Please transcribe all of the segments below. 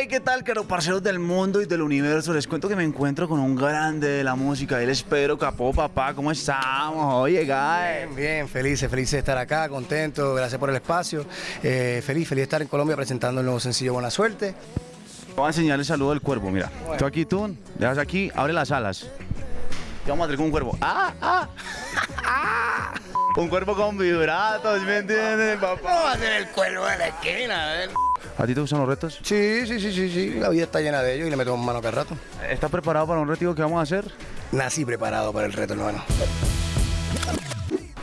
Hey, ¿qué tal, caro parceros del mundo y del universo? Les cuento que me encuentro con un grande de la música. Él es Pedro Capó, papá. ¿Cómo estamos? Oye, guy. Bien, bien, feliz, feliz de estar acá, contento, gracias por el espacio. Eh, feliz, feliz de estar en Colombia presentando el nuevo sencillo Buena Suerte. Voy a enseñar el saludo del cuervo, mira. Tú aquí, tú, dejas aquí, abre las alas. Te vamos a traer con un cuervo. ¡Ah, ah! ¡Ah! Un cuervo con vibratos, ¿me entiendes, papá? ¿Cómo va a ser el cuervo de la esquina? A ver. ¿A ti te gustan los retos? Sí, sí, sí, sí, sí, la vida está llena de ellos y le metemos mano cada rato. ¿Estás preparado para un reto que vamos a hacer? Nací preparado para el reto, hermano.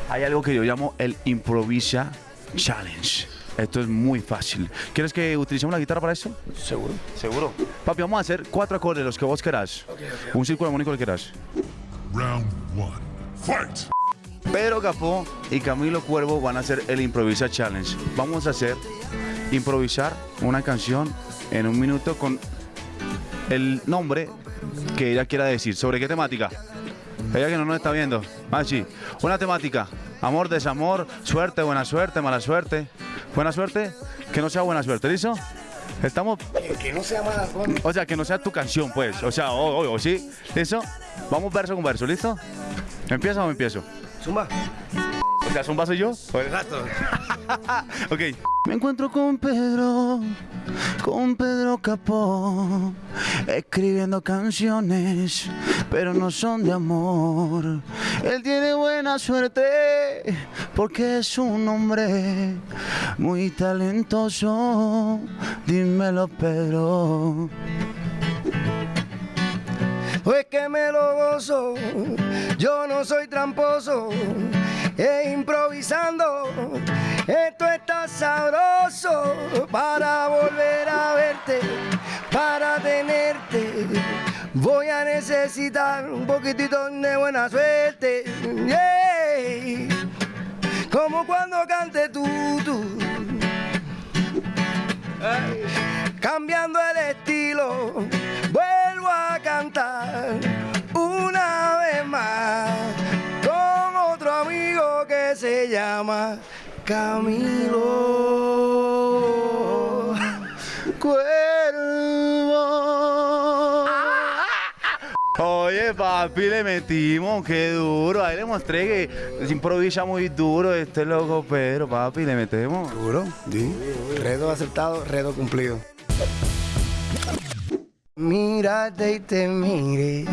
Hay algo que yo llamo el Improvisa Challenge. Esto es muy fácil. ¿Quieres que utilicemos la guitarra para eso? ¿Seguro? Seguro. Papi, vamos a hacer cuatro acordes, los que vos querás. Un círculo armónico que querás. Round one. Fight! Pedro Capó y Camilo Cuervo van a hacer el Improvisa Challenge. Vamos a hacer improvisar una canción en un minuto con el nombre que ella quiera decir. ¿Sobre qué temática? Ella que no nos está viendo. Ah, sí. Una temática. Amor, desamor, suerte, buena suerte, mala suerte. Buena suerte, que no sea buena suerte, ¿listo? Estamos, Que no sea mala forma. o sea, que no sea tu canción, pues. O sea, o, o- o sí, ¿listo? Vamos verso con verso, ¿listo? ¿Empieza o empiezo? Zumba. O sea, ¿son vaso yo? Exacto. Ok. Me encuentro con Pedro, con Pedro Capó, escribiendo canciones, pero no son de amor. Él tiene buena suerte, porque es un hombre muy talentoso. Dímelo, Pedro. Pues que me lo gozo, yo no soy tramposo, e improvisando, esto está sabroso. Para volver a verte, para tenerte. Voy a necesitar un poquitito de buena suerte, yeah. como cuando cante tú, tú. Que se llama Camilo. Cuervo. Oye, papi, le metimos, qué duro. Ahí le mostré que se improvisa muy duro este loco, pero papi, le metemos. Sí. Redo aceptado, redo cumplido. Mírate y te mire,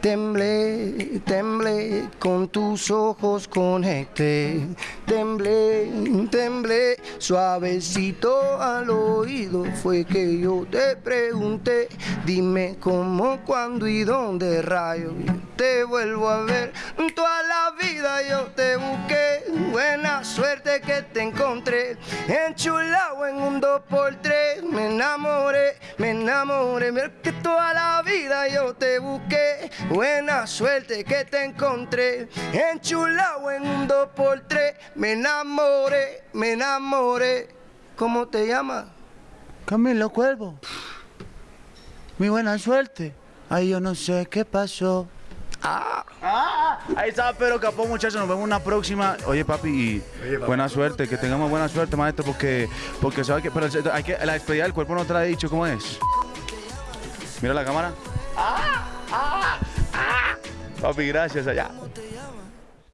temblé, temblé, con tus ojos conecté, temblé, temblé, suavecito al oído fue que yo te pregunté, dime cómo, cuándo y dónde rayo te vuelvo a ver, toda la vida yo te busqué, buena suerte que te encontré, enchulado en un 2x3, me enamoré, me enamoré, mira que toda la vida yo te busqué, buena suerte que te encontré, enchulado en un 2x3, me enamoré, me enamoré, ¿cómo te llamas? Camilo Cuervo. Mi buena suerte. Ay, yo no sé qué pasó. Ah, ahí está Pedro Capó, muchachos. Nos vemos una próxima. Oye, papi, y buena suerte. Que tengamos buena suerte, maestro, porque, porque sabe que, pero hay que, la despedida del cuerpo no te la he dicho cómo es. Mira la cámara. Ah, ah, ah. Papi, gracias allá.